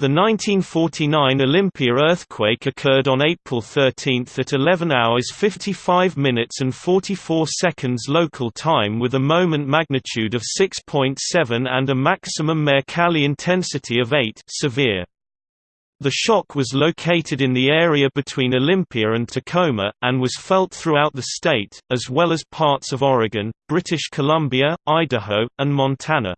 The 1949 Olympia earthquake occurred on April 13 at 11 hours 55 minutes and 44 seconds local time with a moment magnitude of 6.7 and a maximum Mercalli intensity of 8 severe. The shock was located in the area between Olympia and Tacoma, and was felt throughout the state, as well as parts of Oregon, British Columbia, Idaho, and Montana.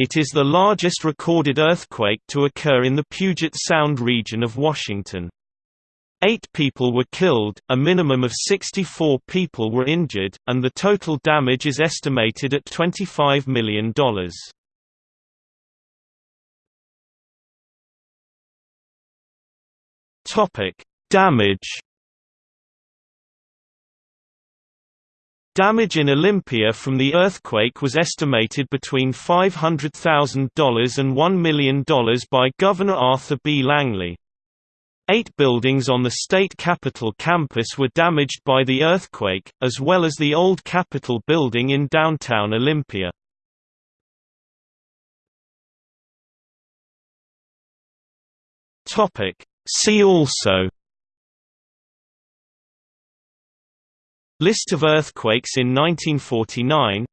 It is the largest recorded earthquake to occur in the Puget Sound region of Washington. Eight people were killed, a minimum of 64 people were injured, and the total damage is estimated at $25 million. Damage Damage in Olympia from the earthquake was estimated between $500,000 and $1 million by Governor Arthur B. Langlie. Eight buildings on the state capitol campus were damaged by the earthquake, as well as the old Capitol building in downtown Olympia. See also List of earthquakes in 1949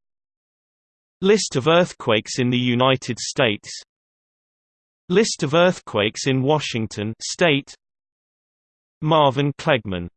List of earthquakes in the United States. List of earthquakes in Washington state. Marvin Klegman